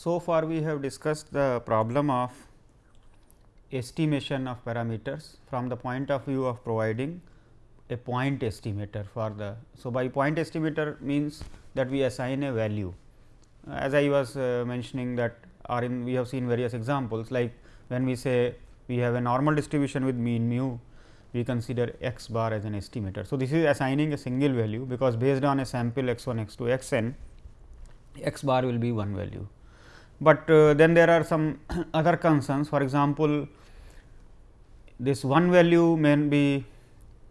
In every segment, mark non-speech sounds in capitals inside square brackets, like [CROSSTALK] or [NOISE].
So far we have discussed the problem of estimation of parameters from the point of view of providing a point estimator for the. So, by point estimator means that we assign a value as I was uh, mentioning that or in we have seen various examples like when we say we have a normal distribution with mean mu we consider x bar as an estimator. So, this is assigning a single value because based on a sample x 1 x 2 x n x bar will be one value. But uh, then there are some [CLEARS THROAT] other concerns for example, this one value may be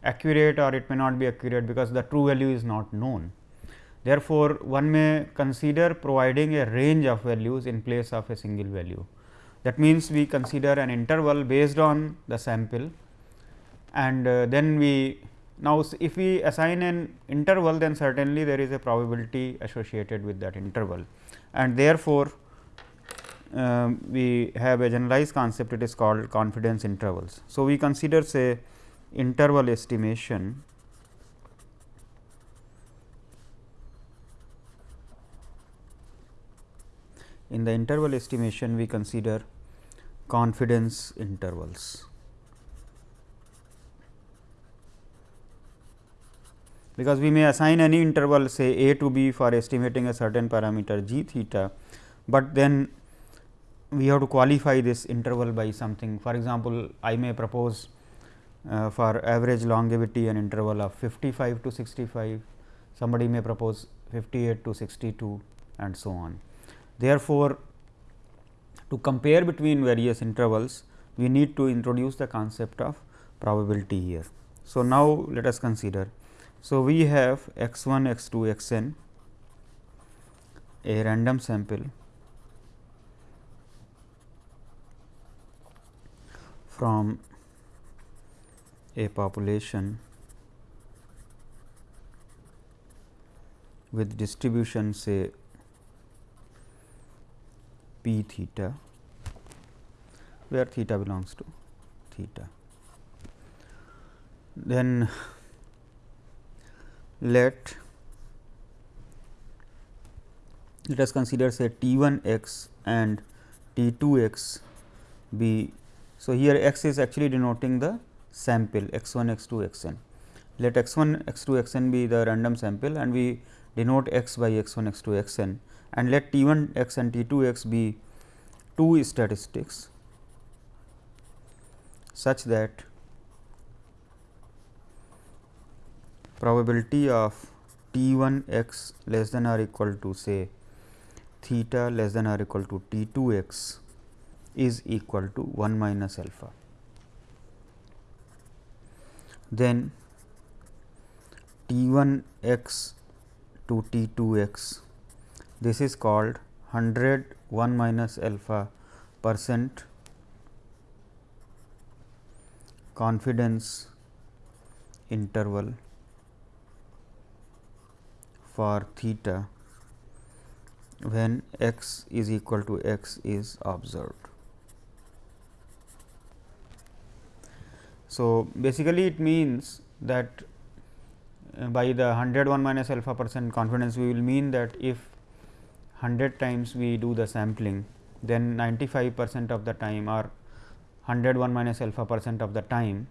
accurate or it may not be accurate because the true value is not known. Therefore, one may consider providing a range of values in place of a single value. That means, we consider an interval based on the sample and uh, then we now if we assign an interval then certainly there is a probability associated with that interval and therefore, um, we have a generalized concept it is called confidence intervals. So, we consider say interval estimation in the interval estimation we consider confidence intervals. Because we may assign any interval say a to b for estimating a certain parameter g theta, but then we have to qualify this interval by something. For example, I may propose uh, for average longevity an interval of 55 to 65, somebody may propose 58 to 62 and so on. Therefore, to compare between various intervals, we need to introduce the concept of probability here. So, now let us consider. So, we have x 1, x 2, x n a random sample from a population with distribution say p theta where theta belongs to theta. Then let let us consider say t 1 x and t 2 x be. So, here x is actually denoting the sample x 1 x 2 x n. Let x 1 x 2 x n be the random sample and we denote x by x 1 x 2 x n and let t 1 x and t 2 x be two statistics such that probability of t 1 x less than or equal to say theta less than or equal to t 2 x is equal to 1 minus alpha. Then t 1 x to t 2 x this is called 100 1 minus alpha percent confidence interval for theta when x is equal to x is observed. So, basically it means that uh, by the 101 minus alpha percent confidence we will mean that if 100 times we do the sampling, then 95 percent of the time or 101 minus alpha percent of the time,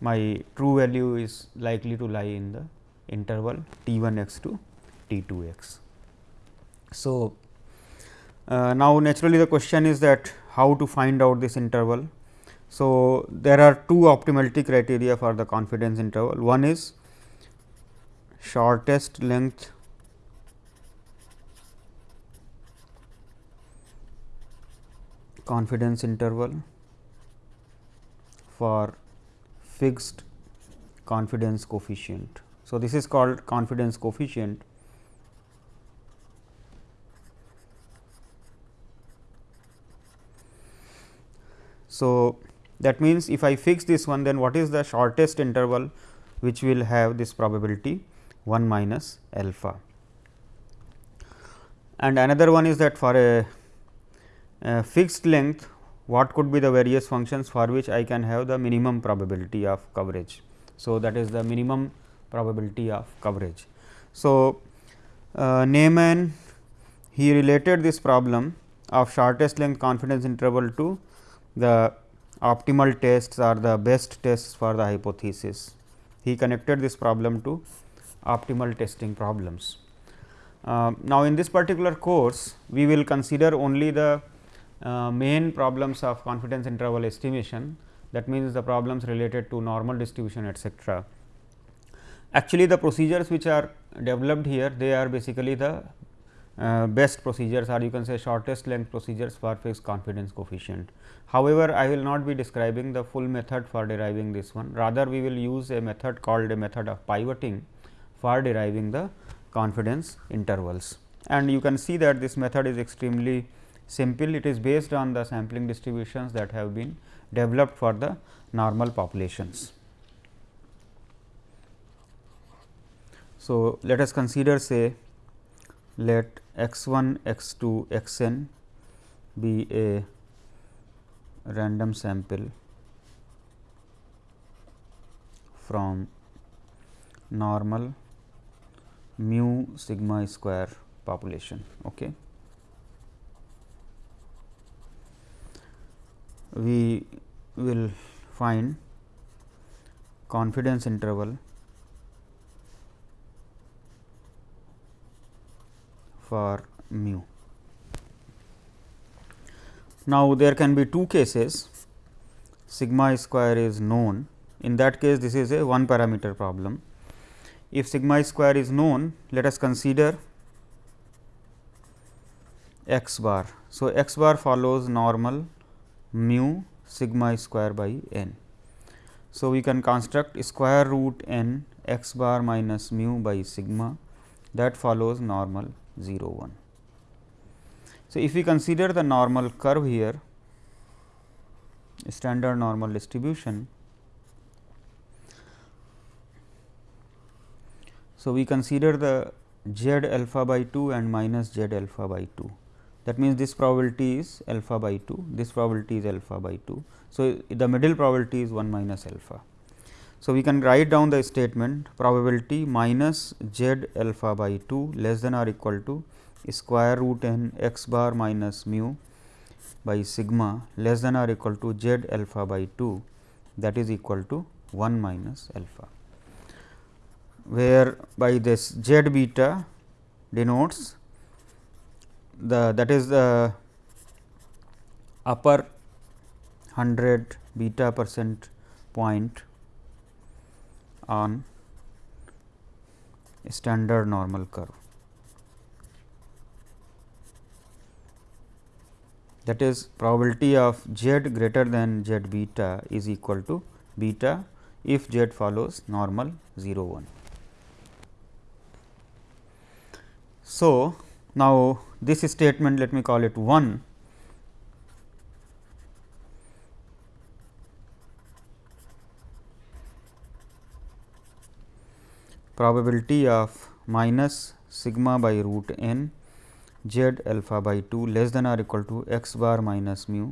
my true value is likely to lie in the interval t 1 x to t 2 x. So, uh, now naturally the question is that how to find out this interval. So, there are two optimality criteria for the confidence interval. One is shortest length confidence interval for fixed confidence coefficient. So, this is called confidence coefficient. So, that means, if I fix this one then what is the shortest interval which will have this probability 1 minus alpha. And another one is that for a uh, fixed length what could be the various functions for which I can have the minimum probability of coverage. So, that is the minimum probability of coverage. So, uh, Neyman he related this problem of shortest length confidence interval to the optimal tests or the best tests for the hypothesis. He connected this problem to optimal testing problems. Uh, now, in this particular course, we will consider only the uh, main problems of confidence interval estimation that means, the problems related to normal distribution etcetera. Actually, the procedures which are developed here they are basically the uh, best procedures or you can say shortest length procedures for fixed confidence coefficient. However, I will not be describing the full method for deriving this one rather we will use a method called a method of pivoting for deriving the confidence intervals. And you can see that this method is extremely simple it is based on the sampling distributions that have been developed for the normal populations. So, let us consider say let x 1 x 2 x n be a random sample from normal mu sigma square population. Okay. We will find confidence interval for mu. Now, there can be two cases sigma square is known in that case this is a one parameter problem if sigma square is known, let us consider x bar. So, x bar follows normal mu sigma square by n. So, we can construct square root n x bar minus mu by sigma that follows normal 0 1. So, if we consider the normal curve here standard normal distribution So, we consider the z alpha by 2 and minus z alpha by 2 that means, this probability is alpha by 2 this probability is alpha by 2. So, the middle probability is 1 minus alpha. So, we can write down the statement probability minus z alpha by 2 less than or equal to square root n x bar minus mu by sigma less than or equal to z alpha by 2 that is equal to 1 minus alpha where by this z beta denotes the that is the upper 100 beta percent point on standard normal curve. That is probability of z greater than z beta is equal to beta if z follows normal 0 1. So, now this statement let me call it 1 probability of minus sigma by root n z alpha by 2 less than or equal to x bar minus mu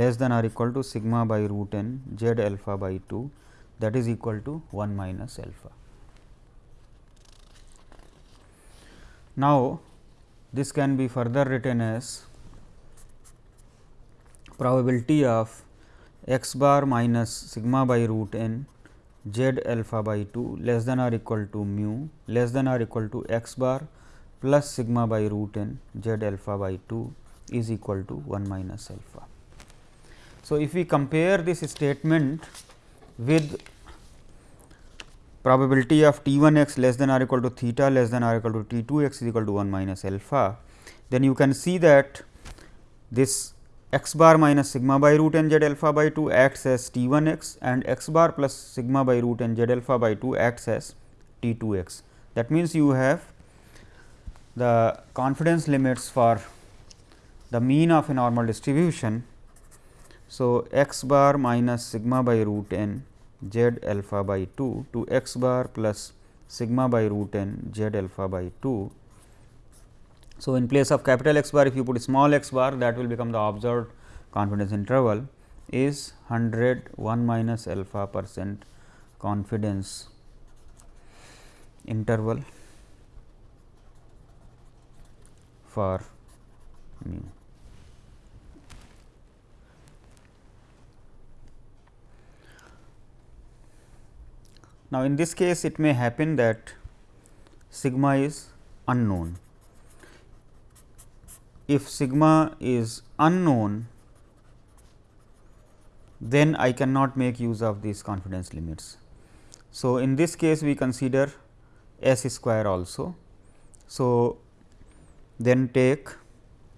less than or equal to sigma by root n z alpha by 2 that is equal to 1 minus alpha. Now, this can be further written as probability of x bar minus sigma by root n z alpha by 2 less than or equal to mu less than or equal to x bar plus sigma by root n z alpha by 2 is equal to 1 minus alpha. So, if we compare this statement with probability of T 1 x less than or equal to theta less than or equal to T 2 x is equal to 1 minus alpha, then you can see that this x bar minus sigma by root n z alpha by 2 acts as T 1 x and x bar plus sigma by root n z alpha by 2 acts as T 2 x. That means, you have the confidence limits for the mean of a normal distribution. So, x bar minus sigma by root n z alpha by 2 to x bar plus sigma by root n z alpha by 2. So, in place of capital X bar if you put small x bar that will become the observed confidence interval is 100 1 minus alpha percent confidence interval for mu. Now, in this case it may happen that sigma is unknown. If sigma is unknown, then I cannot make use of these confidence limits. So, in this case we consider s square also. So, then take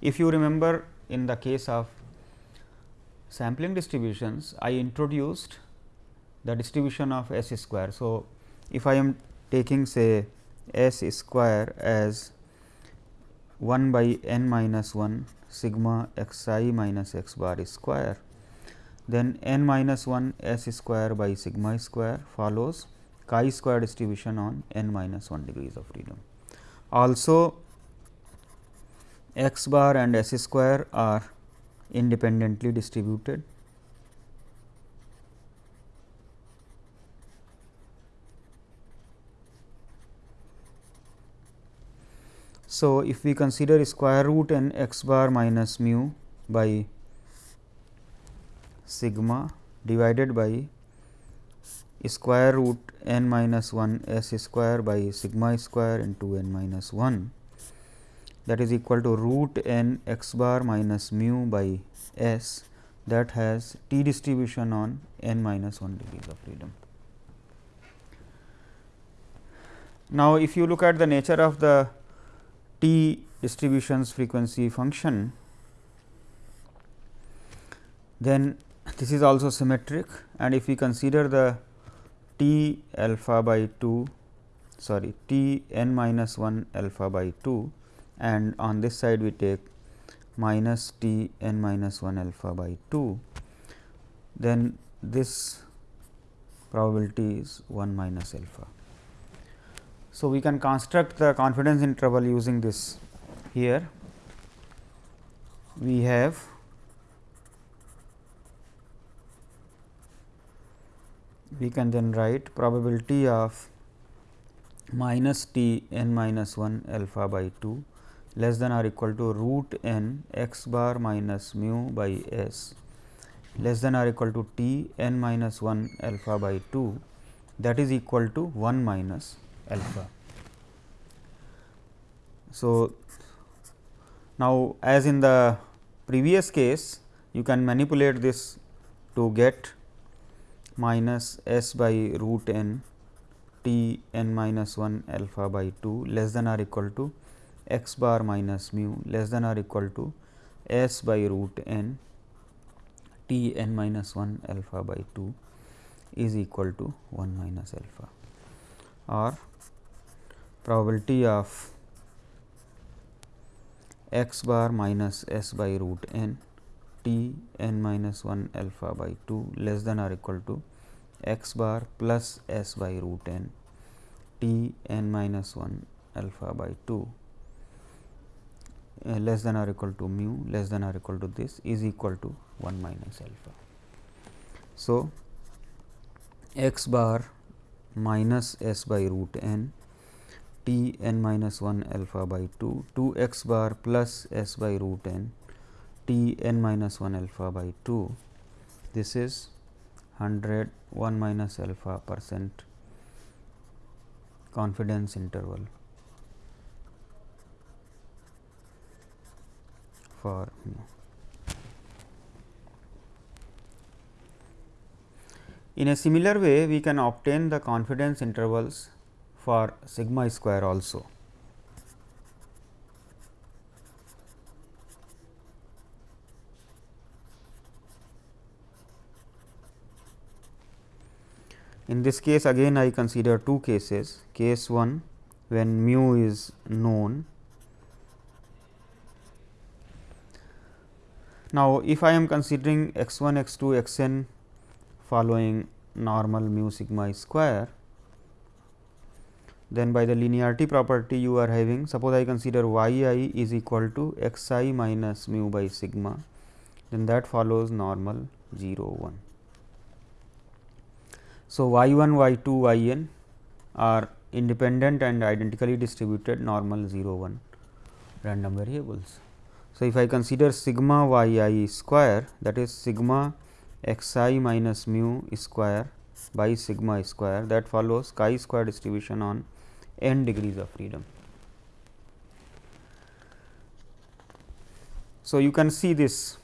if you remember in the case of sampling distributions, I introduced the distribution of s square. So, if I am taking say s square as 1 by n minus 1 sigma x i minus x bar square, then n minus 1 s square by sigma square follows chi square distribution on n minus 1 degrees of freedom. Also x bar and s square are independently distributed So, if we consider square root n x bar minus mu by sigma divided by square root n minus 1 s square by sigma square into n minus 1 that is equal to root n x bar minus mu by s that has t distribution on n minus 1 degrees of freedom. Now, if you look at the nature of the T distributions frequency function, then this is also symmetric and if we consider the T alpha by 2 sorry T n minus 1 alpha by 2 and on this side we take minus T n minus 1 alpha by 2, then this probability is 1 minus alpha. So, we can construct the confidence interval using this here. We have we can then write probability of minus t n minus 1 alpha by 2 less than or equal to root n x bar minus mu by s less than or equal to t n minus 1 alpha by 2 that is equal to 1 minus alpha. So, now as in the previous case you can manipulate this to get minus s by root n t n minus 1 alpha by 2 less than or equal to x bar minus mu less than or equal to s by root n t n minus 1 alpha by 2 is equal to 1 minus alpha or probability of x bar minus s by root n t n minus 1 alpha by 2 less than or equal to x bar plus s by root n t n minus 1 alpha by 2 uh, less than or equal to mu less than or equal to this is equal to 1 minus alpha. So, x bar minus s by root n t n minus 1 alpha by 2 2 x bar plus s by root n t n minus 1 alpha by 2 this is 100 1 minus alpha percent confidence interval for In a similar way, we can obtain the confidence intervals for sigma square also. In this case again I consider two cases, case 1 when mu is known. Now, if I am considering x 1 x 2 x n following normal mu sigma square, then by the linearity property you are having suppose I consider y i is equal to x i minus mu by sigma then that follows normal 0 1. So, y 1 y 2 y n are independent and identically distributed normal 0 1 random variables. So, if I consider sigma y i square that is sigma x i minus mu square by sigma square that follows chi square distribution on n degrees of freedom. So, you can see this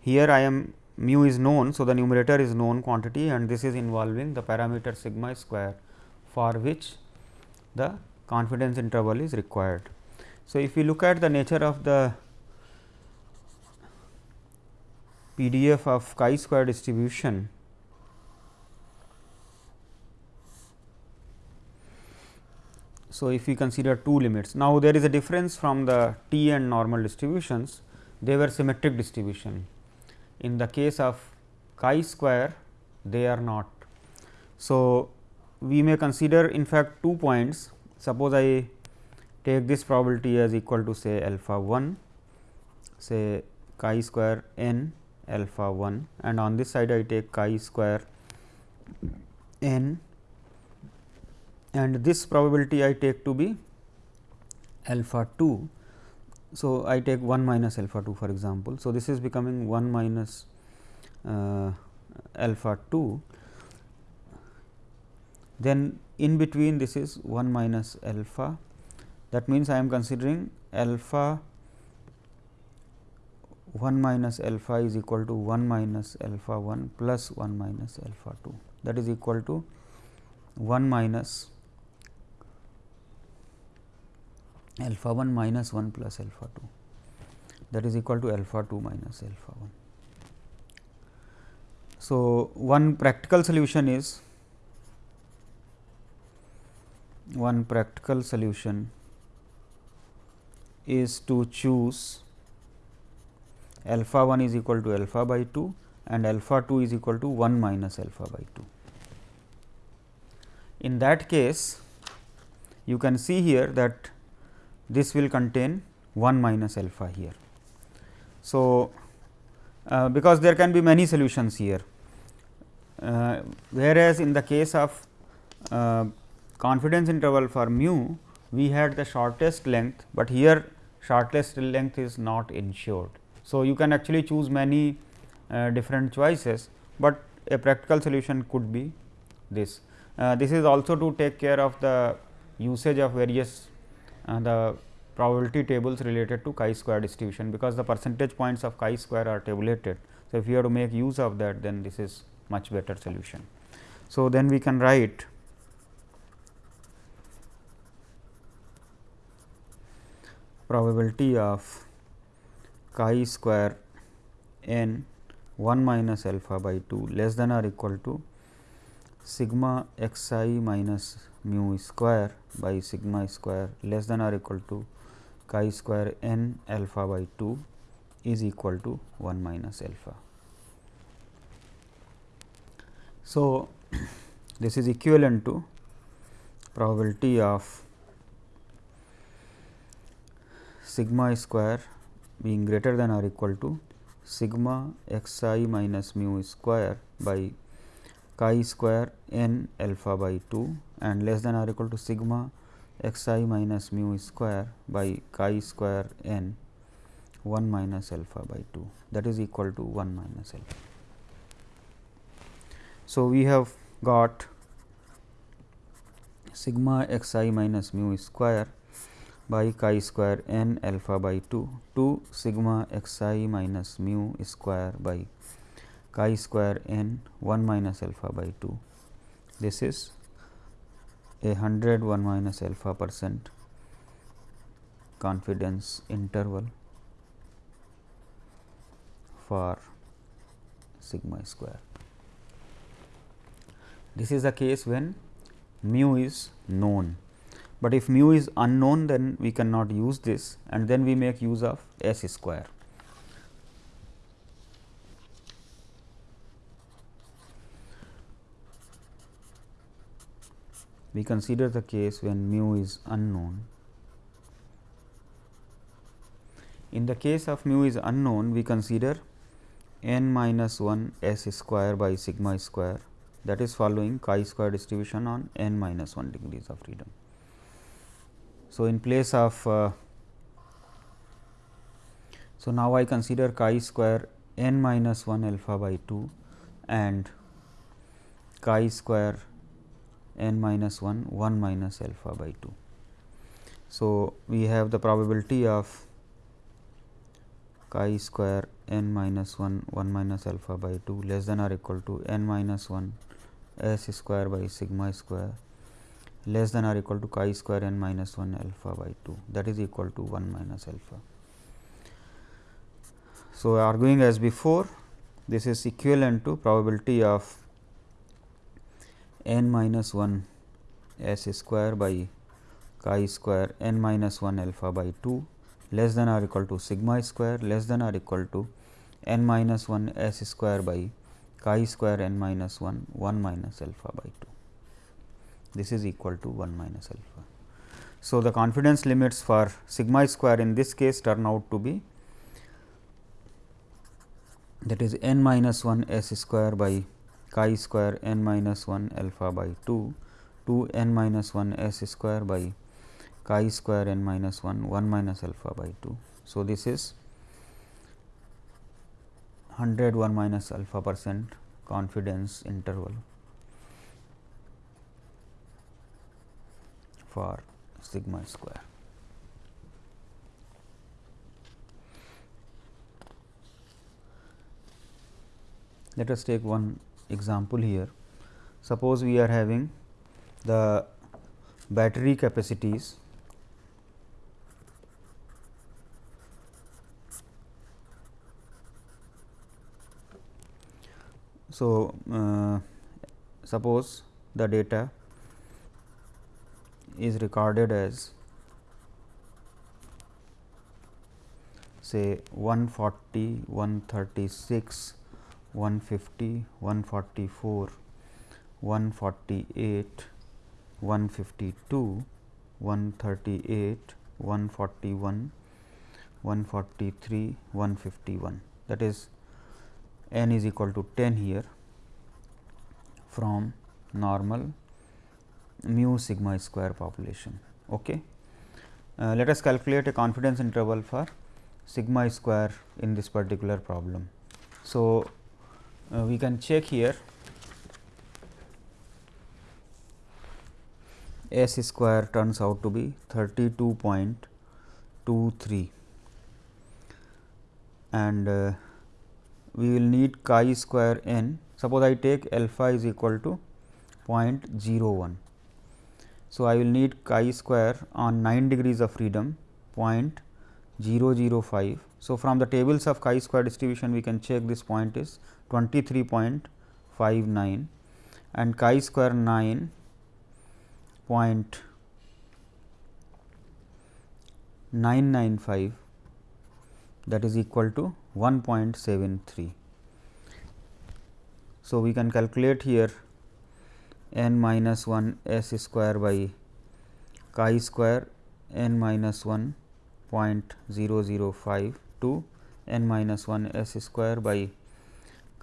here I am mu is known. So, the numerator is known quantity and this is involving the parameter sigma square for which the confidence interval is required. So, if we look at the nature of the PDF of chi square distribution, So, if we consider two limits, now there is a difference from the t and normal distributions, they were symmetric distribution. In the case of chi square, they are not. So, we may consider in fact two points. Suppose I take this probability as equal to say alpha 1, say chi square n alpha 1 and on this side I take chi square n and this probability I take to be alpha 2. So, I take 1 minus alpha 2 for example. So, this is becoming 1 minus uh, alpha 2 then in between this is 1 minus alpha that means I am considering alpha 1 minus alpha is equal to 1 minus alpha 1 plus 1 minus alpha 2 that is equal to 1 minus alpha 1 minus 1 plus alpha 2 that is equal to alpha 2 minus alpha 1. So, one practical solution is one practical solution is to choose alpha 1 is equal to alpha by 2 and alpha 2 is equal to 1 minus alpha by 2. In that case, you can see here that this will contain 1 minus alpha here. So, uh, because there can be many solutions here, uh, whereas in the case of uh, confidence interval for mu we had the shortest length, but here shortest length is not ensured. So, you can actually choose many uh, different choices, but a practical solution could be this. Uh, this is also to take care of the usage of various uh, the probability tables related to chi square distribution, because the percentage points of chi square are tabulated. So, if you have to make use of that then this is much better solution. So, then we can write probability of chi square n 1 minus alpha by 2 less than or equal to sigma x i minus mu square by sigma square less than or equal to chi square n alpha by 2 is equal to 1 minus alpha. So, [CLEARS THROAT] this is equivalent to probability of sigma square being greater than or equal to sigma x i minus mu square by chi square n alpha by 2 and less than or equal to sigma x i minus mu square by chi square n 1 minus alpha by 2 that is equal to 1 minus alpha. So, we have got sigma x i minus mu square by chi square n alpha by 2 to sigma x i minus mu square by chi square n 1 minus alpha by 2. This is a 100 1 minus alpha percent confidence interval for sigma square. This is the case when mu is known, but if mu is unknown then we cannot use this and then we make use of s square. We consider the case when mu is unknown. In the case of mu is unknown, we consider n minus 1 s square by sigma square that is following chi square distribution on n minus 1 degrees of freedom. So, in place of uh, So, now I consider chi square n minus 1 alpha by 2 and chi square n minus 1 1 minus alpha by 2. So, we have the probability of chi square n minus 1 1 minus alpha by 2 less than or equal to n minus 1 s square by sigma square less than or equal to chi square n minus 1 alpha by 2 that is equal to 1 minus alpha. So, arguing as before this is equivalent to probability of n minus 1 s square by chi square n minus 1 alpha by 2 less than or equal to sigma square less than or equal to n minus 1 s square by chi square n minus 1 1 minus alpha by 2. This is equal to 1 minus alpha. So, the confidence limits for sigma square in this case turn out to be that is n minus 1 s square by chi square n minus 1 alpha by 2 to n minus 1 s square by chi square n minus 1 1 minus alpha by 2. So, this is 100 1 minus alpha percent confidence interval for sigma square. Let us take one example here. Suppose we are having the battery capacities So, uh, suppose the data is recorded as say 140, 136, 150, 144, 148, 152, 138, 141, 143, 151 that is n is equal to 10 here from normal mu sigma square population. Okay. Uh, let us calculate a confidence interval for sigma square in this particular problem. So, we can check here S square turns out to be 32.23 and uh, we will need chi square n. Suppose I take alpha is equal to 0.01. So, I will need chi square on 9 degrees of freedom 0.005. So, from the tables of chi square distribution we can check this point is 23.59 and chi square 9 point 995 that is equal to 1.73. So, we can calculate here n minus 1 s square by chi square n minus 1 0.005 to n minus 1 s square by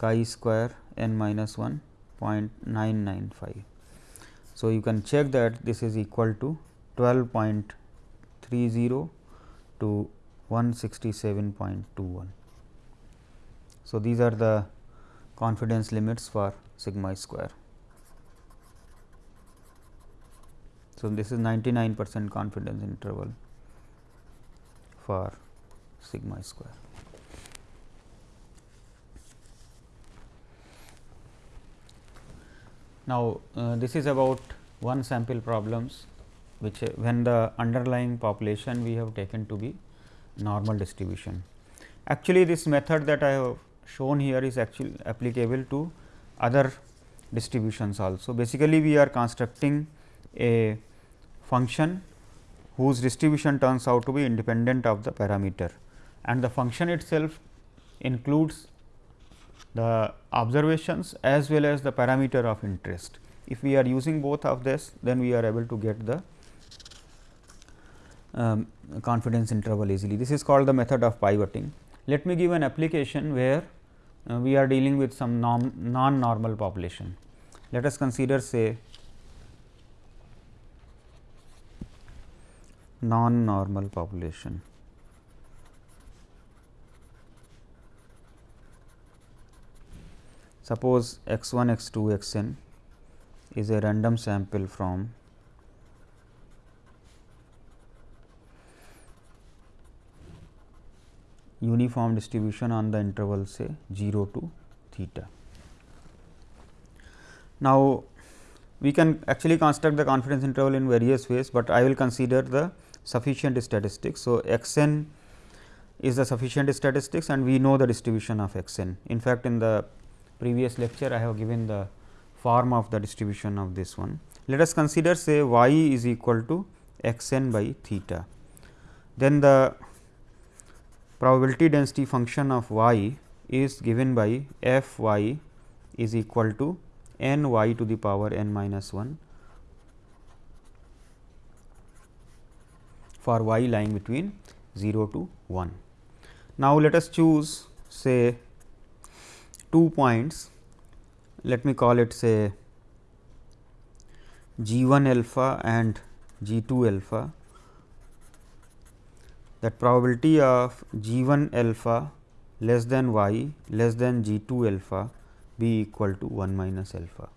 chi square n minus 1 0.995. So, you can check that this is equal to 12.30 to 167.21. So, these are the confidence limits for sigma square. So, this is 99 percent confidence interval for sigma square. Now, uh, this is about one sample problems which uh, when the underlying population we have taken to be normal distribution. Actually, this method that I have shown here is actually applicable to other distributions also. Basically, we are constructing a function whose distribution turns out to be independent of the parameter and the function itself includes the observations as well as the parameter of interest. If we are using both of this, then we are able to get the um, confidence interval easily. This is called the method of pivoting. Let me give an application where uh, we are dealing with some non-normal population. Let us consider say non-normal population. Suppose x 1, x 2, x n is a random sample from uniform distribution on the interval say 0 to theta. Now, we can actually construct the confidence interval in various ways, but I will consider the sufficient statistics. So, x n is the sufficient statistics and we know the distribution of x n. In fact, in the previous lecture I have given the form of the distribution of this one. Let us consider say y is equal to x n by theta. Then the probability density function of y is given by f y is equal to n y to the power n minus 1 for y lying between 0 to 1. Now, let us choose say two points, let me call it say g 1 alpha and g 2 alpha that probability of g 1 alpha less than y less than g 2 alpha be equal to 1 minus alpha.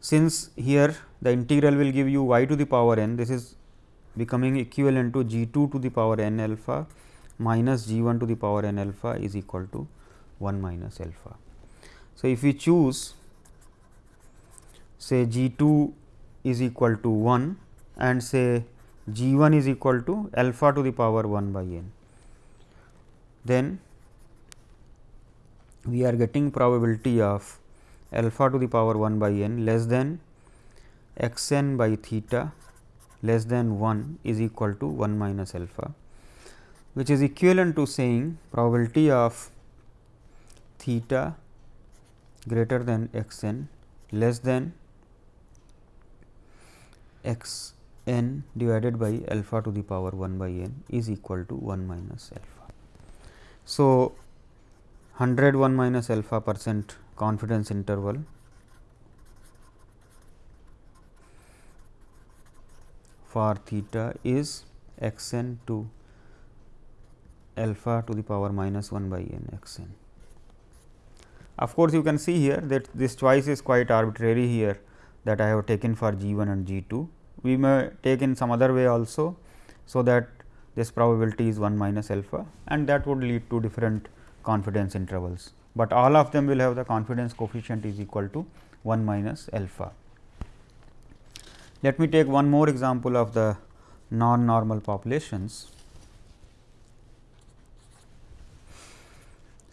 Since here the integral will give you y to the power n, this is becoming equivalent to g 2 to the power n alpha minus g 1 to the power n alpha is equal to 1 minus alpha. So, if we choose say g 2 is equal to 1 and say g 1 is equal to alpha to the power 1 by n, then we are getting probability of alpha to the power 1 by n less than x n by theta less than 1 is equal to 1 minus alpha which is equivalent to saying probability of theta greater than x n less than x n divided by alpha to the power 1 by n is equal to 1 minus alpha. So, 100 1 minus alpha percent confidence interval for theta is x n to alpha to the power minus 1 by n x n. Of course, you can see here that this choice is quite arbitrary here that I have taken for g 1 and g 2. We may take in some other way also. So, that this probability is 1 minus alpha and that would lead to different confidence intervals, but all of them will have the confidence coefficient is equal to 1 minus alpha. Let me take one more example of the non normal populations.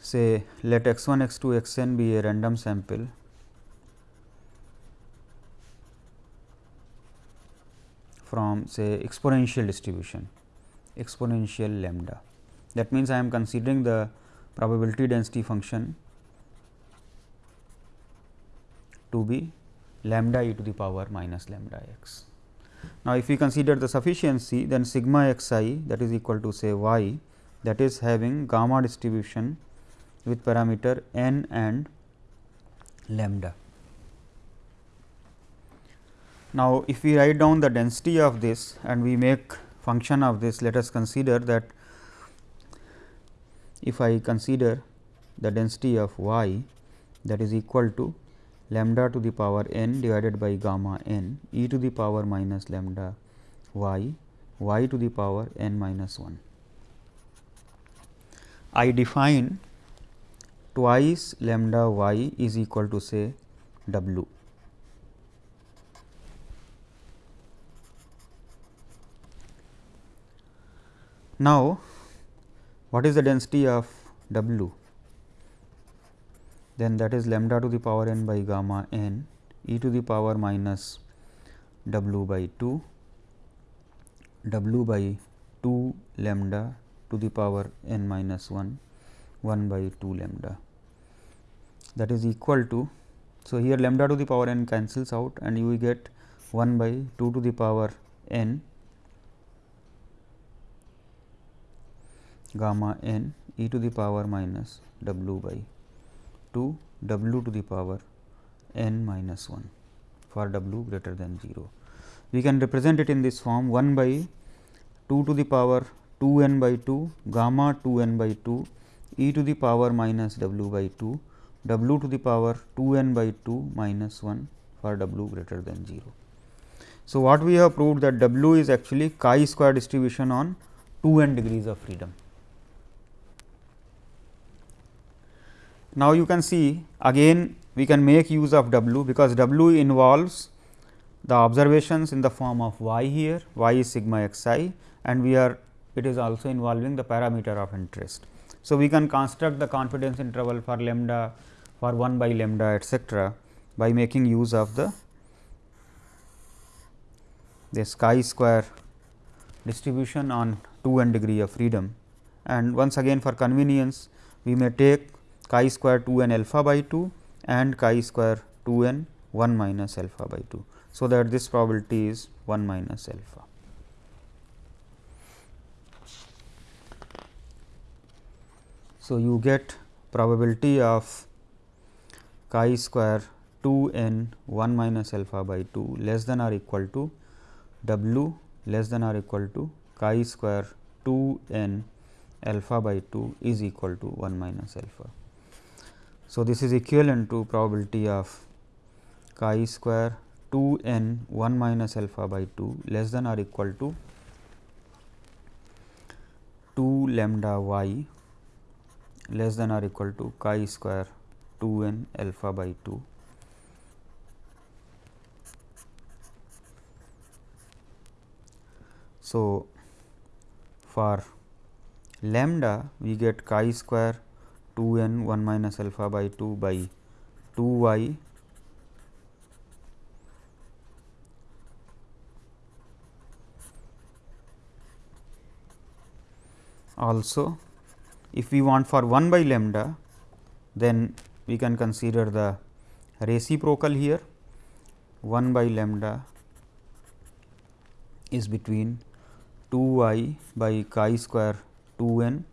say let x 1 x 2 x n be a random sample from say exponential distribution exponential lambda. That means, I am considering the probability density function to be lambda e to the power minus lambda x. Now, if we consider the sufficiency then sigma x i that is equal to say y that is having gamma distribution with parameter n and lambda. Now, if we write down the density of this and we make function of this, let us consider that if I consider the density of y that is equal to lambda to the power n divided by gamma n e to the power minus lambda y y to the power n minus 1. I define twice lambda y is equal to say w. Now, what is the density of w? Then that is lambda to the power n by gamma n e to the power minus w by 2 w by 2 lambda to the power n minus 1 1 by 2 lambda that is equal to. So, here lambda to the power n cancels out and you get 1 by 2 to the power n gamma n e to the power minus w by 2 w to the power n minus 1 for w greater than 0. We can represent it in this form 1 by 2 to the power 2 n by 2 gamma 2 n by 2 e to the power minus w by 2 w to the power 2 n by 2 minus 1 for w greater than 0. So, what we have proved that w is actually chi square distribution on 2 n degrees of freedom. Now, you can see again we can make use of w because w involves the observations in the form of y here y is sigma x i and we are it is also involving the parameter of interest. So, we can construct the confidence interval for lambda for 1 by lambda etcetera by making use of the this chi square distribution on 2 n degree of freedom and once again for convenience we may take chi square 2 n alpha by 2 and chi square 2 n 1 minus alpha by 2. So, that this probability is 1 minus alpha. So, you get probability of chi square 2 n 1 minus alpha by 2 less than or equal to w less than or equal to chi square 2 n alpha by 2 is equal to 1 minus alpha. So, this is equivalent to probability of chi square 2 n 1 minus alpha by 2 less than or equal to 2 lambda y less than or equal to chi square 2 n alpha by 2 So, for lambda we get chi square 2 n 1 minus alpha by 2 by 2 y. Also if we want for 1 by lambda then we can consider the reciprocal here. 1 by lambda is between 2 y by chi square 2 n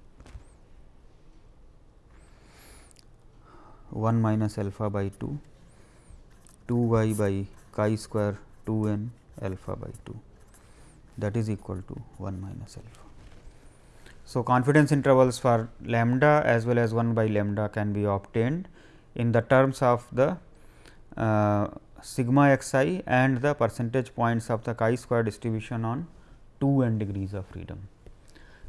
1 minus alpha by 2 2 y by chi square 2 n alpha by 2 that is equal to 1 minus alpha. So, confidence intervals for lambda as well as 1 by lambda can be obtained in the terms of the uh, sigma x i and the percentage points of the chi square distribution on 2 n degrees of freedom.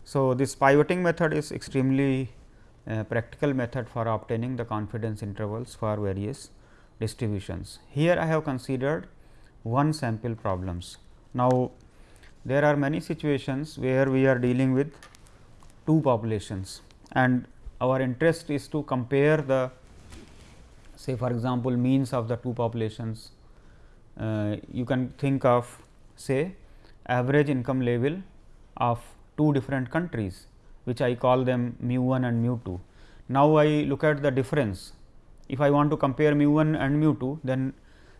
So, this pivoting method is extremely uh, practical method for obtaining the confidence intervals for various distributions. Here I have considered one sample problems. Now, there are many situations where we are dealing with two populations and our interest is to compare the say for example, means of the two populations. Uh, you can think of say average income level of two different countries which I call them mu 1 and mu 2. Now, I look at the difference if I want to compare mu 1 and mu 2 then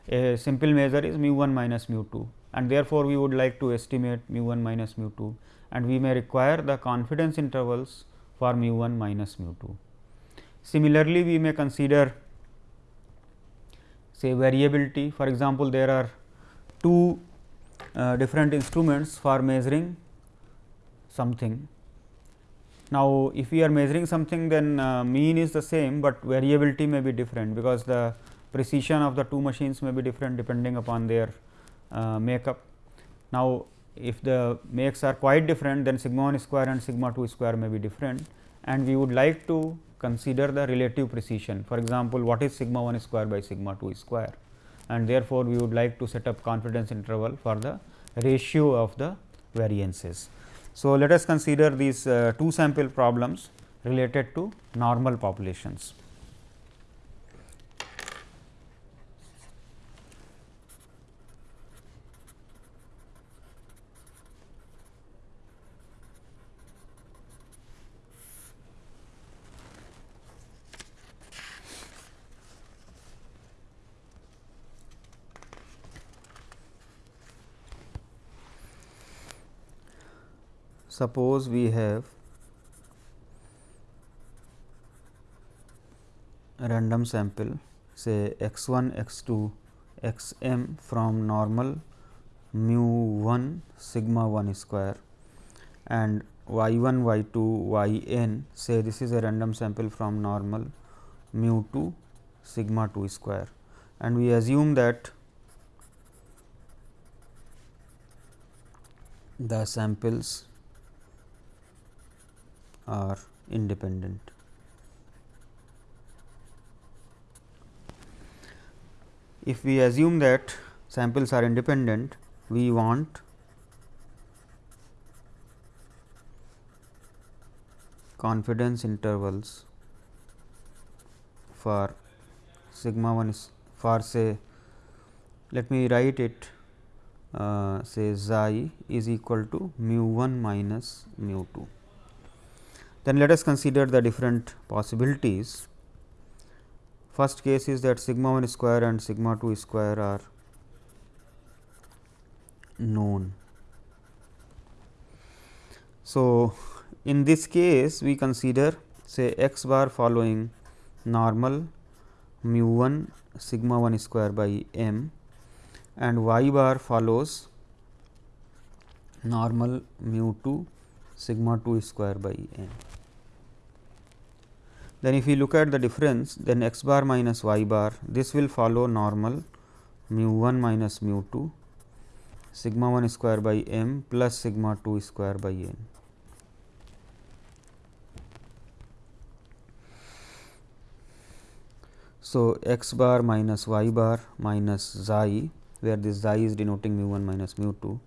a simple measure is mu 1 minus mu 2 and therefore, we would like to estimate mu 1 minus mu 2 and we may require the confidence intervals for mu 1 minus mu 2. Similarly, we may consider say variability for example, there are two uh, different instruments for measuring something. Now, if we are measuring something then uh, mean is the same, but variability may be different because the precision of the two machines may be different depending upon their uh, makeup. Now, if the makes are quite different then sigma 1 square and sigma 2 square may be different and we would like to consider the relative precision. For example, what is sigma 1 square by sigma 2 square and therefore, we would like to set up confidence interval for the ratio of the variances. So, let us consider these uh, two sample problems related to normal populations. Suppose we have a random sample say x 1 x 2 x m from normal mu 1 sigma 1 square and y 1 y 2 y n say this is a random sample from normal mu 2 sigma 2 square. And we assume that the samples are independent. If we assume that samples are independent, we want confidence intervals for sigma 1 is for say let me write it uh, say xi is equal to mu 1 minus mu 2. Then let us consider the different possibilities. First case is that sigma 1 square and sigma 2 square are known. So, in this case we consider say x bar following normal mu 1 sigma 1 square by m and y bar follows normal mu 2 sigma 2 square by n. Then if we look at the difference then x bar minus y bar this will follow normal mu 1 minus mu 2 sigma 1 square by m plus sigma 2 square by n. So, x bar minus y bar minus xi where this xi is denoting mu 1 minus mu 2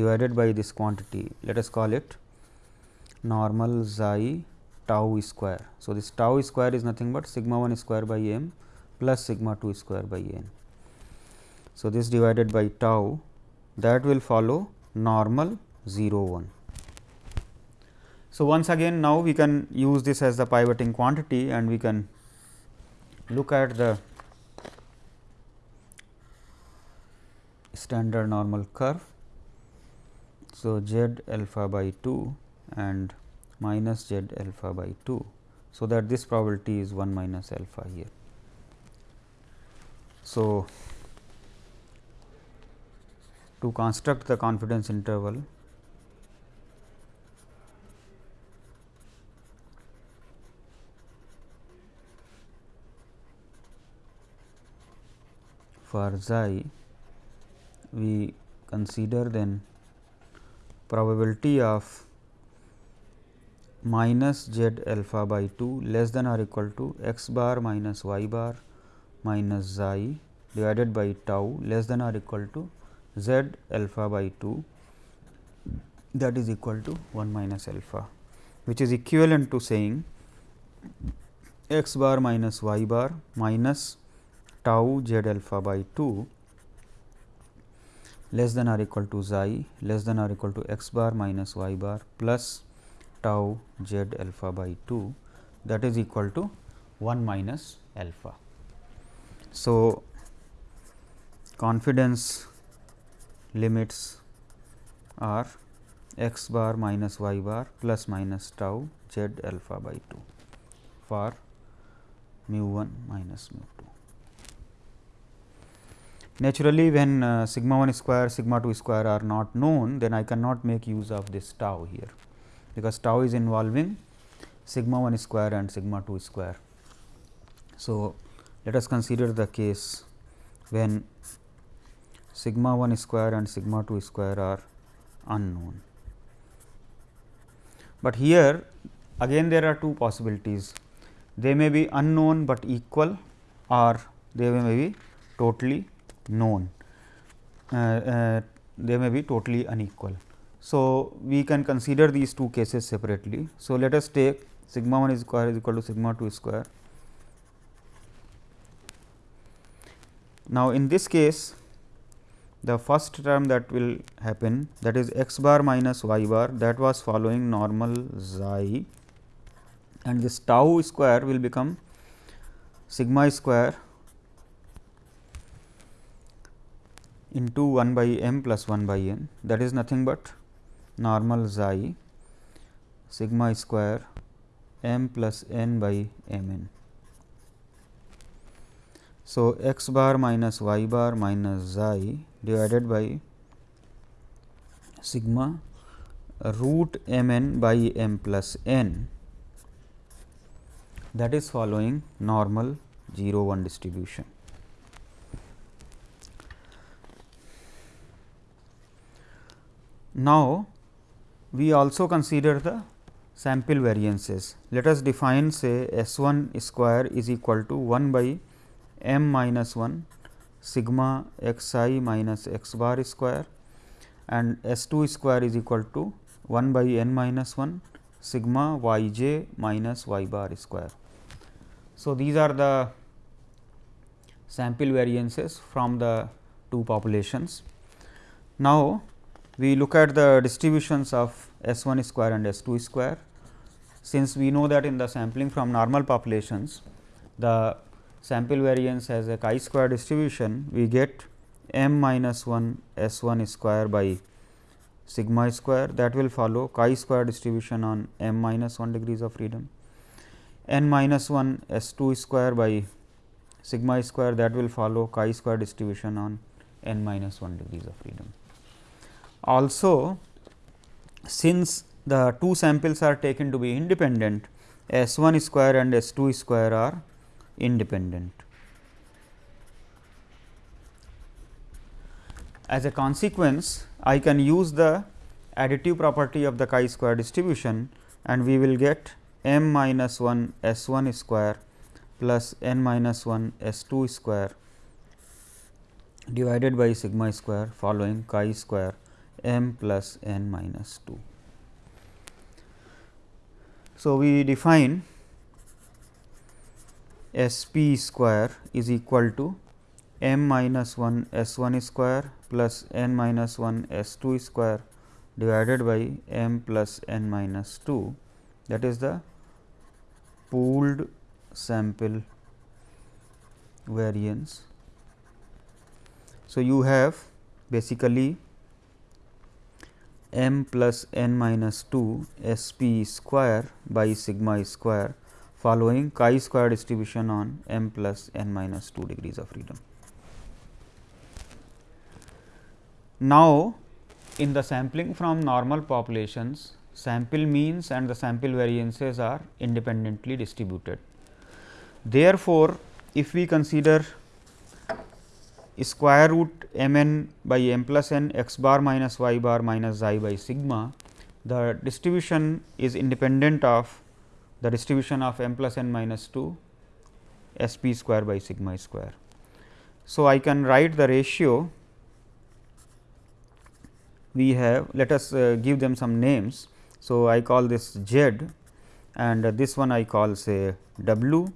divided by this quantity let us call it normal xi tau square. So, this tau square is nothing but sigma 1 square by m plus sigma 2 square by n. So, this divided by tau that will follow normal 0 1. So, once again now we can use this as the pivoting quantity and we can look at the standard normal curve. So, z alpha by 2 and minus z alpha by 2. So, that this probability is 1 minus alpha here. So, to construct the confidence interval for xi we consider then probability of minus z alpha by 2 less than or equal to x bar minus y bar minus xi divided by tau less than or equal to z alpha by 2 that is equal to 1 minus alpha which is equivalent to saying x bar minus y bar minus tau z alpha by 2 less than or equal to xi less than or equal to x bar minus y bar plus tau z alpha by 2 that is equal to 1 minus alpha. So, confidence limits are x bar minus y bar plus minus tau z alpha by 2 for mu 1 minus mu 2. Naturally, when uh, sigma 1 square sigma 2 square are not known then I cannot make use of this tau here because tau is involving sigma 1 square and sigma 2 square. So, let us consider the case when sigma 1 square and sigma 2 square are unknown. But here again there are two possibilities they may be unknown, but equal or they may be totally known, uh, uh, they may be totally unequal. So, we can consider these two cases separately. So, let us take sigma 1 square is equal to sigma 2 square. Now, in this case the first term that will happen that is x bar minus y bar that was following normal xi and this tau square will become sigma square into 1 by m plus 1 by n that is nothing but normal xi sigma square m plus n by m n. So, x bar minus y bar minus xi divided by sigma root m n by m plus n that is following normal 0 1 distribution. Now, we also consider the sample variances. Let us define say S 1 square is equal to 1 by m minus 1 sigma x i minus x bar square and S 2 square is equal to 1 by n minus 1 sigma y j minus y bar square. So, these are the sample variances from the two populations. Now, we look at the distributions of S 1 square and S 2 square. Since we know that in the sampling from normal populations, the sample variance has a chi square distribution, we get m minus 1 S 1 square by sigma square that will follow chi square distribution on m minus 1 degrees of freedom, n minus 1 S 2 square by sigma square that will follow chi square distribution on n minus 1 degrees of freedom. Also, since the two samples are taken to be independent, S 1 square and S 2 square are independent. As a consequence, I can use the additive property of the chi square distribution and we will get m minus 1 S 1 square plus n minus 1 S 2 square divided by sigma square following chi square m plus n minus 2. So, we define S p square is equal to m minus 1 S 1 square plus n minus 1 S 2 square divided by m plus n minus 2 that is the pooled sample variance. So, you have basically m plus n minus 2 S p square by sigma square following chi square distribution on m plus n minus 2 degrees of freedom. Now, in the sampling from normal populations, sample means and the sample variances are independently distributed. Therefore, if we consider square root m n by m plus n x bar minus y bar minus xi by sigma, the distribution is independent of the distribution of m plus n minus 2 s p square by sigma square. So, I can write the ratio we have let us uh, give them some names. So, I call this z and uh, this one I call say w.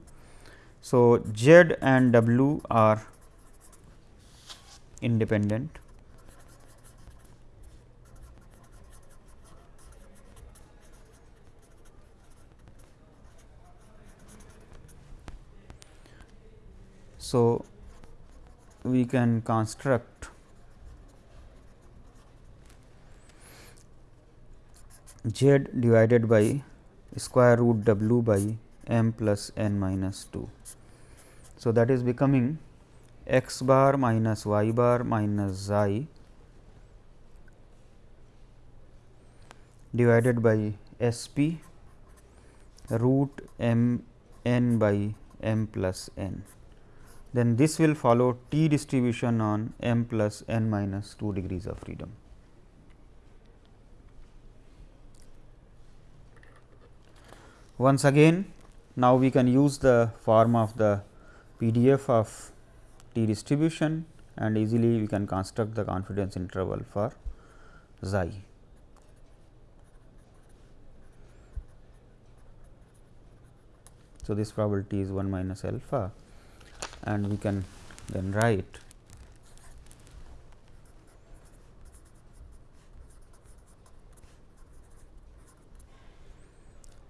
So, z and w are independent. So, we can construct z divided by square root w by m plus n minus 2. So, that is becoming x bar minus y bar minus xi divided by s p root m n by m plus n. Then this will follow t distribution on m plus n minus 2 degrees of freedom. Once again, now we can use the form of the PDF of distribution and easily we can construct the confidence interval for xi. So, this probability is 1 minus alpha and we can then write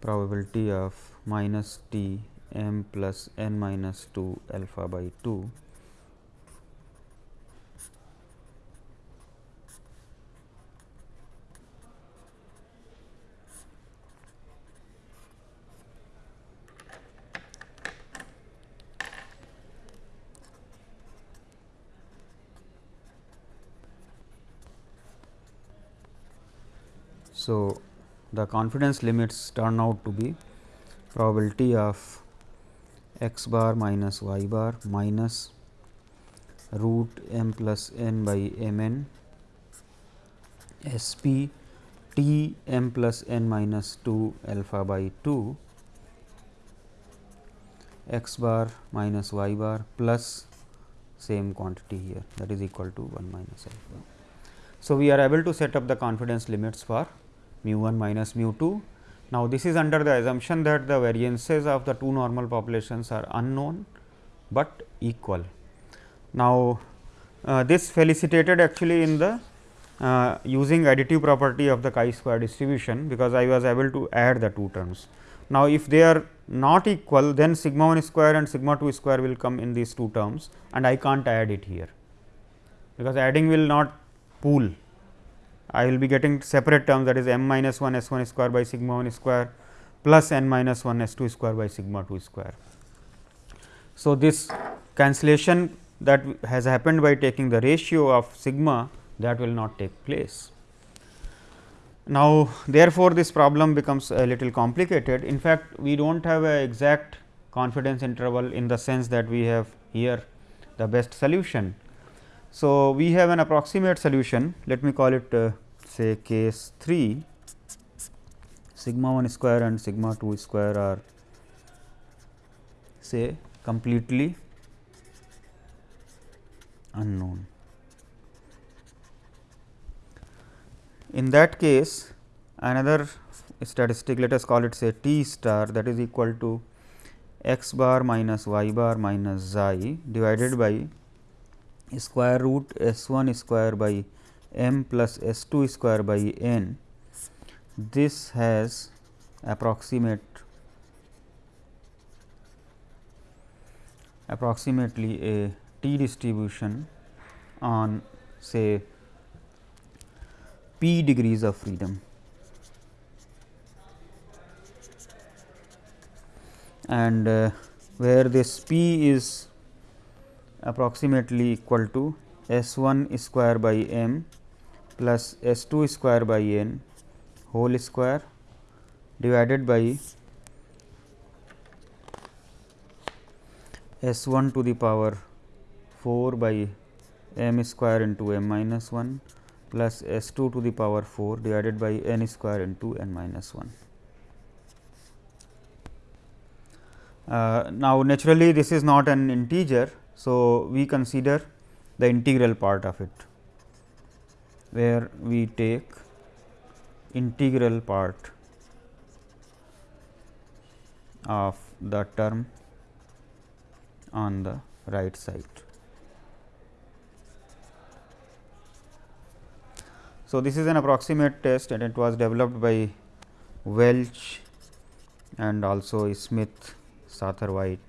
probability of minus t m plus n minus 2 alpha by 2 So, the confidence limits turn out to be probability of x bar minus y bar minus root m plus n by m n S p t m plus n minus 2 alpha by 2 x bar minus y bar plus same quantity here that is equal to 1 minus alpha. So, we are able to set up the confidence limits for mu 1 minus mu 2. Now, this is under the assumption that the variances of the two normal populations are unknown, but equal. Now, uh, this felicitated actually in the uh, using additive property of the chi square distribution, because I was able to add the two terms. Now, if they are not equal then sigma 1 square and sigma 2 square will come in these two terms and I can't add it here, because adding will not pool. I will be getting separate terms that is m minus 1 s 1 square by sigma 1 square plus n minus 1 s 2 square by sigma 2 square. So, this cancellation that has happened by taking the ratio of sigma that will not take place. Now, therefore, this problem becomes a little complicated. In fact, we do not have a exact confidence interval in the sense that we have here the best solution. So, we have an approximate solution let me call it uh, say case 3 sigma 1 square and sigma 2 square are say completely unknown. In that case another statistic let us call it say t star that is equal to x bar minus y bar minus xi divided by square root s 1 square by m plus s 2 square by n. This has approximate approximately a t distribution on say p degrees of freedom. and uh, where this p is approximately equal to S 1 square by m plus S 2 square by n whole square divided by S 1 to the power 4 by m square into m minus 1 plus S 2 to the power 4 divided by n square into n minus 1. Uh, now, naturally this is not an integer so, we consider the integral part of it, where we take integral part of the term on the right side. So, this is an approximate test and it was developed by Welch and also Smith, Satterthwaite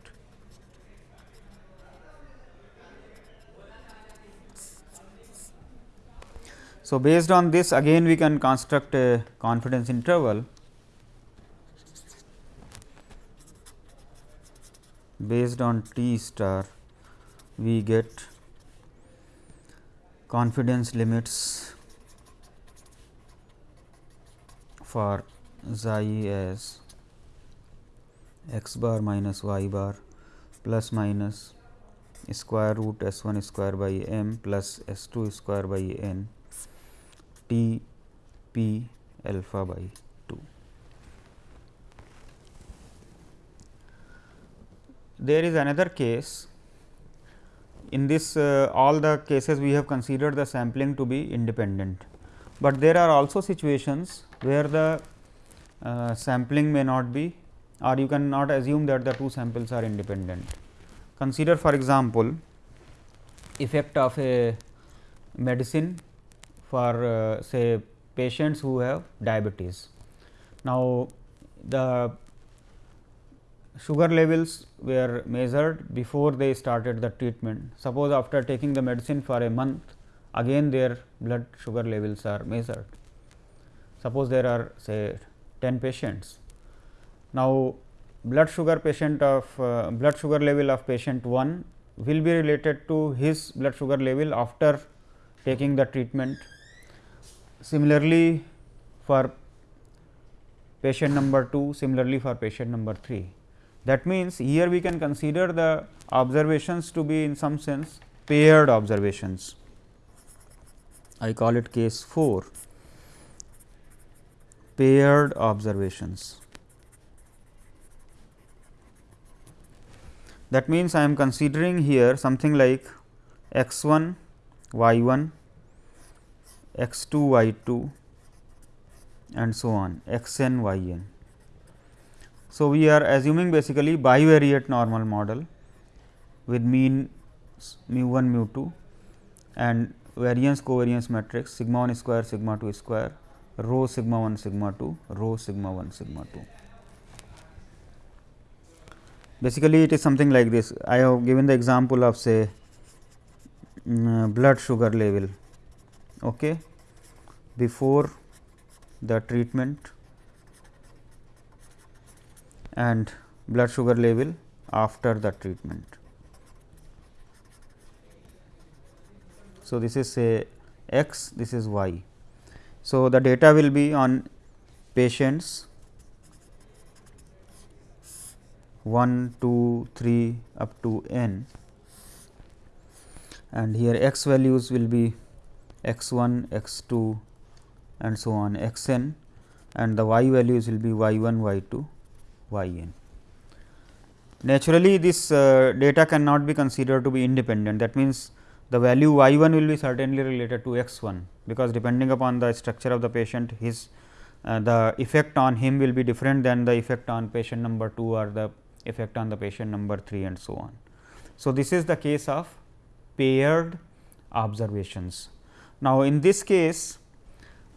So, based on this again we can construct a confidence interval based on t star. We get confidence limits for xi as x bar minus y bar plus minus square root s 1 square by m plus s 2 square by n T p alpha by 2. There is another case in this uh, all the cases we have considered the sampling to be independent, but there are also situations where the uh, sampling may not be or you cannot assume that the two samples are independent. Consider for example, effect of a medicine for uh, say patients who have diabetes. Now, the sugar levels were measured before they started the treatment. Suppose after taking the medicine for a month again their blood sugar levels are measured. Suppose there are say 10 patients. Now, blood sugar patient of uh, blood sugar level of patient 1 will be related to his blood sugar level after taking the treatment Similarly, for patient number 2, similarly for patient number 3. That means, here we can consider the observations to be in some sense paired observations. I call it case 4 paired observations. That means, I am considering here something like x 1 y 1 x 2 y 2 and so on x n y n. So, we are assuming basically bivariate normal model with mean mu 1 mu 2 and variance covariance matrix sigma 1 square sigma 2 square rho sigma 1 sigma 2 rho sigma 1 sigma 2. Basically, it is something like this. I have given the example of say um, blood sugar level okay, before the treatment and blood sugar level after the treatment. So, this is say x, this is y. So, the data will be on patients 1, 2, 3 up to n and here x values will be x 1, x 2 and so on x n and the y values will be y 1, y 2, y n. Naturally, this uh, data cannot be considered to be independent that means, the value y 1 will be certainly related to x 1, because depending upon the structure of the patient his uh, the effect on him will be different than the effect on patient number 2 or the effect on the patient number 3 and so on. So, this is the case of paired observations. Now, in this case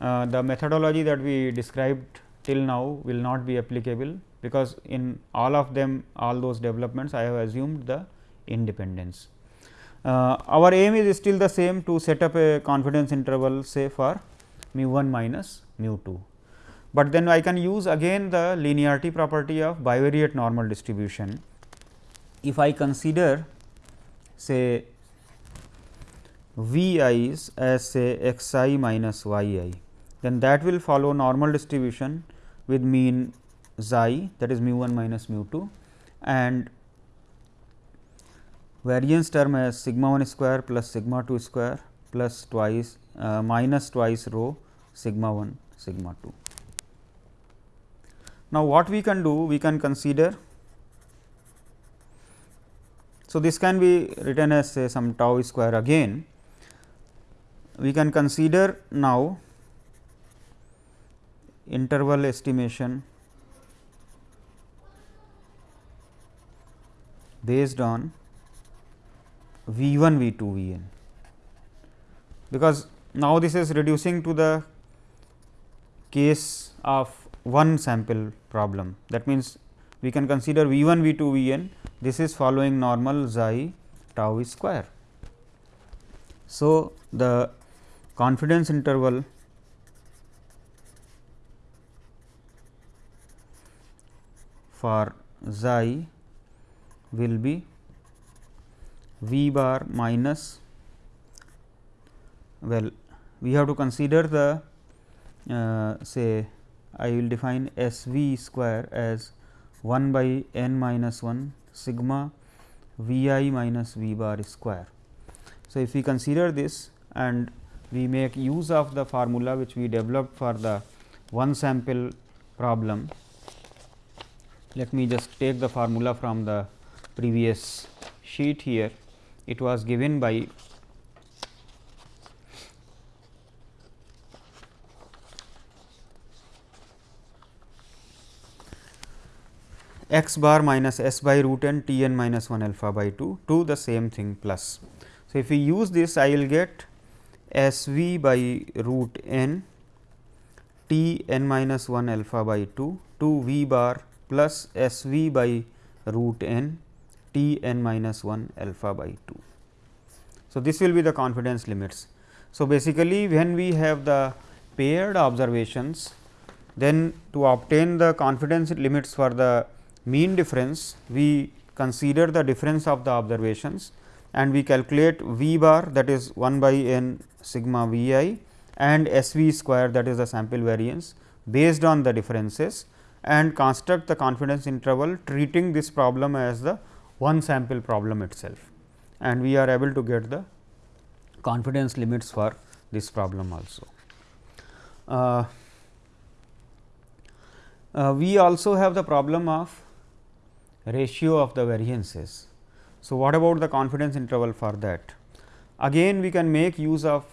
uh, the methodology that we described till now will not be applicable, because in all of them all those developments I have assumed the independence. Uh, our aim is still the same to set up a confidence interval say for mu 1 minus mu 2, but then I can use again the linearity property of bivariate normal distribution. If I consider say v i's as say x i minus y i, then that will follow normal distribution with mean xi that is mu 1 minus mu 2 and variance term as sigma 1 square plus sigma 2 square plus twice uh, minus twice rho sigma 1 sigma 2. Now, what we can do? We can consider. So, this can be written as say some tau square again. We can consider now interval estimation based on V 1 V 2 V n, because now this is reducing to the case of one sample problem. That means, we can consider V 1 V 2 V n this is following normal xi tau square. So, the confidence interval for xi will be v bar minus well we have to consider the uh, say I will define S v square as 1 by n minus 1 sigma v i minus v bar square. So, if we consider this and we make use of the formula which we developed for the one sample problem. Let me just take the formula from the previous sheet here it was given by x bar minus s by root n t n minus 1 alpha by 2 to the same thing plus. So, if we use this I will get s v by root n t n minus 1 alpha by 2 to v bar plus s v by root n t n minus 1 alpha by 2. So, this will be the confidence limits. So, basically when we have the paired observations, then to obtain the confidence limits for the mean difference, we consider the difference of the observations and we calculate v bar that is 1 by n sigma v i and s v square that is the sample variance based on the differences and construct the confidence interval treating this problem as the one sample problem itself and we are able to get the confidence limits for this problem also. Uh, uh, we also have the problem of ratio of the variances. So, what about the confidence interval for that? Again we can make use of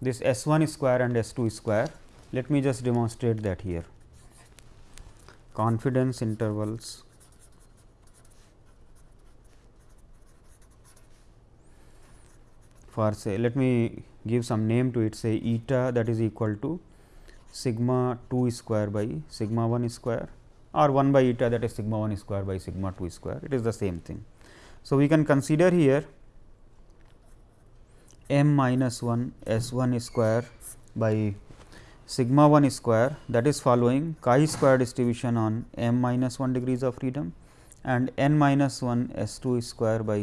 this S 1 square and S 2 square. Let me just demonstrate that here. Confidence intervals. For say let me give some name to it. Say eta that is equal to sigma 2 square by sigma 1 square or 1 by eta that is sigma 1 square by sigma 2 square. It is the same thing. So, we can consider here m minus 1 s 1 square by sigma 1 square that is following chi square distribution on m minus 1 degrees of freedom and n minus 1 s 2 square by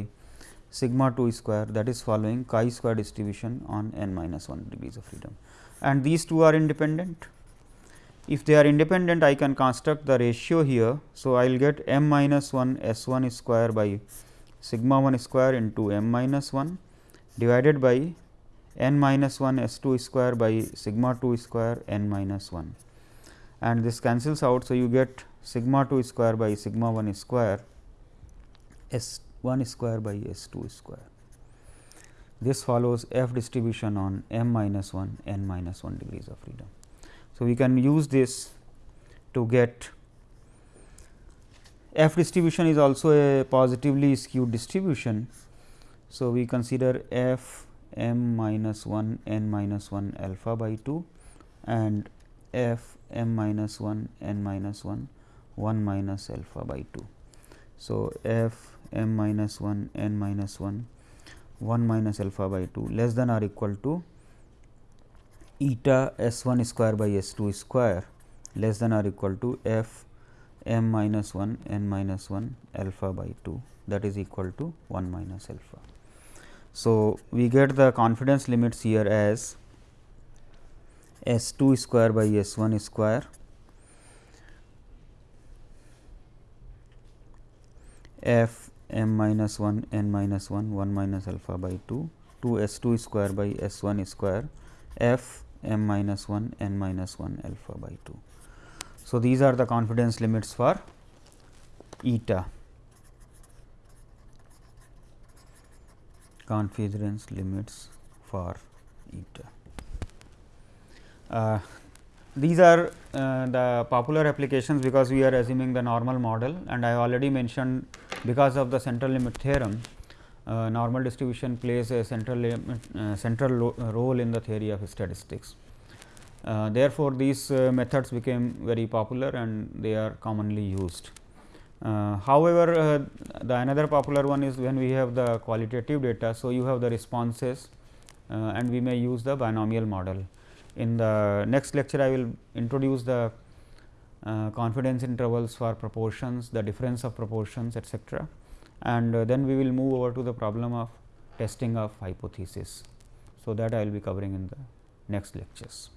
sigma 2 square that is following chi square distribution on n minus 1 degrees of freedom and these two are independent. If they are independent I can construct the ratio here. So, I will get m minus 1 s 1 square by sigma 1 square into m minus 1 divided by n minus 1 s 2 square by sigma 2 square n minus 1 and this cancels out. So, you get sigma 2 square by sigma 1 square s 1 square by s 2 square. This follows f distribution on m minus 1 n minus 1 degrees of freedom. So, we can use this to get f distribution is also a positively skewed distribution. So, we consider f m minus 1 n minus 1 alpha by 2 and f m minus 1 n minus 1 1 minus alpha by 2. So, f m minus 1 n minus 1 1 minus alpha by 2 less than or equal to eta s 1 square by s 2 square less than or equal to f m minus 1 n minus 1 alpha by 2 that is equal to 1 minus alpha. So, we get the confidence limits here as s 2 square by s 1 square. F m minus 1 n minus 1 1 minus alpha by 2 2 s 2 square by s 1 square. F m minus 1 n minus 1 alpha by 2. So, these are the confidence limits for eta confidence limits for eta. Uh, these are uh, the popular applications because we are assuming the normal model and I already mentioned because of the central limit theorem uh, normal distribution plays a central limit, uh, central role in the theory of statistics. Uh, therefore, these uh, methods became very popular and they are commonly used. Uh, however, the another popular one is when we have the qualitative data. So, you have the responses and we may use the binomial model. In the next lecture, I will introduce the uh, confidence intervals for proportions, the difference of proportions etcetera. And uh, then we will move over to the problem of testing of hypothesis. So, that I will be covering in the next lectures.